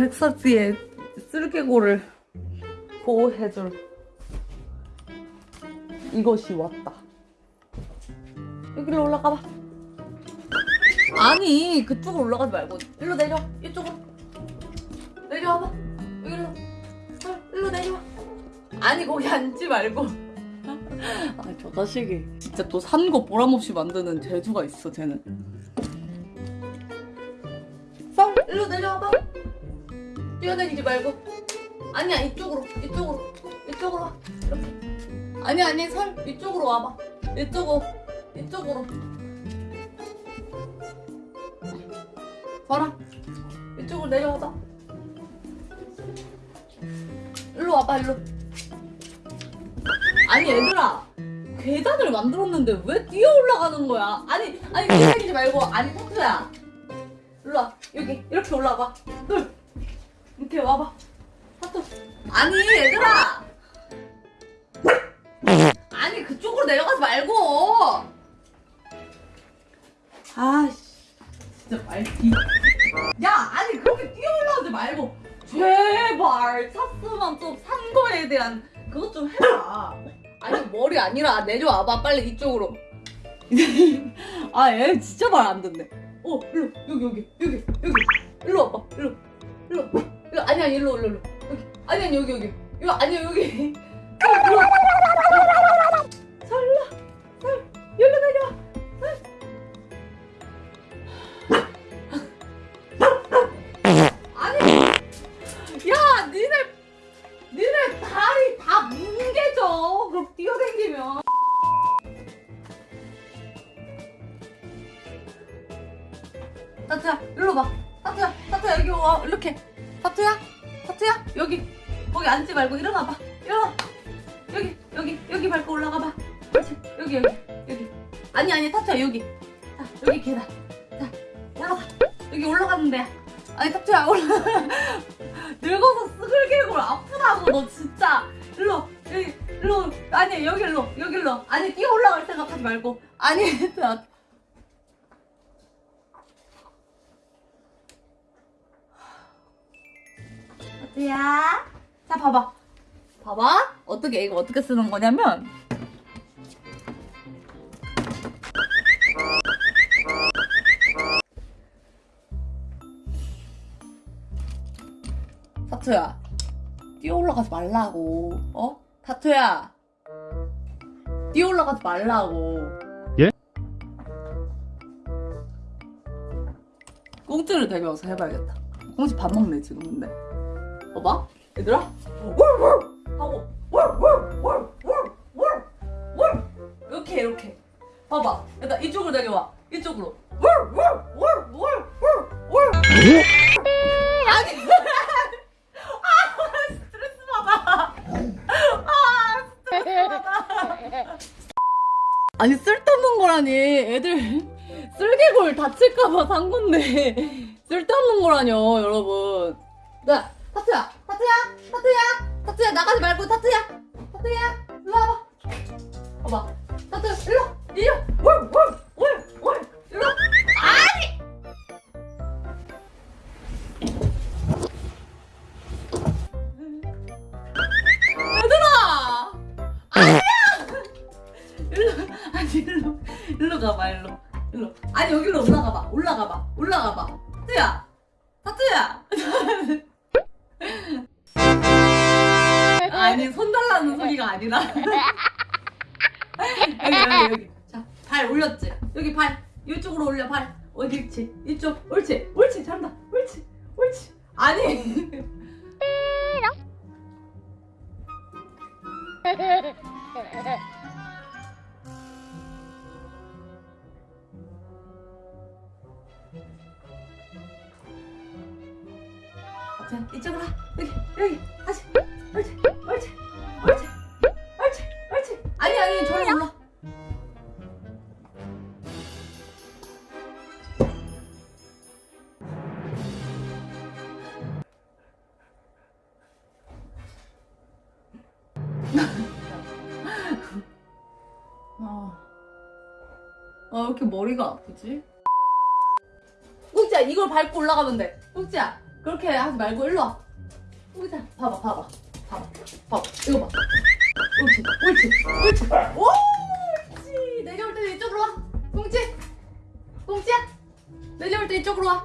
백사지의 쓸개골을 보호해줄 이것이 왔다. 여기로 올라가봐. 아니 그쪽으로 올라가지 말고 일로 내려 이쪽으로. 내려와봐. 여기로. 헐, 일로 내려와. 아니 거기 앉지 말고. 아저 자식이 진짜 또 산 거 보람없이 만드는 재주가 있어 쟤는. 썰 일로 내려와봐 뛰어다니지 말고. 아니야 이쪽으로 이쪽으로 이쪽으로 와. 이렇게. 아니 아니 설 이쪽으로 와봐. 이쪽으로 이쪽으로. 봐라. 이쪽으로 내려와봐. 일로 와봐 일로. 아니 얘들아. 계단을 만들었는데 왜 뛰어 올라가는 거야? 아니 아니 뛰어다니지 말고. 아니 석수야. 일로 와. 여기 이렇게 올라와봐. 둘 이렇게 와봐. 하트 아니 얘들아. 아니 그쪽으로 내려가지 말고. 아씨. 진짜 말기 야 아니 그렇게 뛰어 올라가지 말고. 제발 샀으면 좀산 거에 대한 그것 좀 해라 아니 머리 아니라 내려와봐. 빨리 이쪽으로. 아 얘 진짜 말 안 듣네. 어 일로 여기 여기 여기 여기. 일로 와봐. 일로 일로. 일로 아니 아니 일로 일로 일로. 여기. 아니 아니 여기 여기. 이거 아니야 여기. 어, 일로 설라 설 여기로 내려와 아니 야 니네 니네 다리 다 뭉개져. 그럼 뛰어댕기면. 타투야 일로 봐. 타투야 타투야 여기 와. 이렇게 타투야? 타투야? 여기. 거기 앉지 말고 일어나 봐. 일어나. 여기 여기 여기 밟고 올라가 봐. 그렇지? 여기 여기 여기. 아니 아니 타투야 여기. 자 여기 계단 자 올라가 여기 올라가는데 아니 타투야 올라. 늙어서 스글개골 아프다고 너 진짜. 일로 여기 일로. 아니 여기 일로 여기 일로. 아니 뛰어 올라갈 생각하지 말고. 아니 자 타투야 자 봐봐. 봐봐. 어떻게 이거 어떻게 쓰는 거냐면. 타투야 뛰어 올라가지 말라고. 어? 타투야 뛰어 올라가지 말라고. 예? 꽁트를 대면서 해봐야겠다. 꽁치 밥 먹네 지금 근데 봐봐. 얘들아. 월월 하고 이렇게 이렇게. 봐봐. 일단 이쪽으로 내려와. 이쪽으로. 월월월월월월 아니. 아 스트레스 받아. 아 스트레스 받아. 아니 쓸데없는 거라니. 애들 쓸개골 다칠까봐 산 건데. 쓸데없는 거라뇨 여러분. 네 타투야 타투야 타투야 타투야 나가지 말고 타투야. 타투야 일로 와봐. 봐봐. 타투 일로 일로. 월월월월 일로. 아니! 얘들아! 아니야! 일로 아니 일로 일로 가봐 일로. 일로. 아니 여기로 올라가봐 올라가봐 올라가봐. 타투야 타투야 아니 손 달라는 소리가 아니라. 여기 여기 여기. 자발 올렸지? 여기 발. 이쪽으로 올려 발. 어디 있지? 이쪽. 옳지 옳지. 잘한다. 옳지 옳지. 아니 여기 다시 옳지 옳지 옳지 옳지 옳지 아니 아니 저리 올라 아, 아, 왜 이렇게 머리가 아프지? 꾹지야, 이걸 밟고 올라가면 돼. 꾹지야, 그렇게 하지 말고 일로 와. 웅자. 봐봐 봐봐. 봐봐. 봐봐. 이거 봐. 옳지 옳지 옳지. 옳지. 내려올 때 이쪽으로 와. 웅지 웅지야. 내려올 때 이쪽으로 와.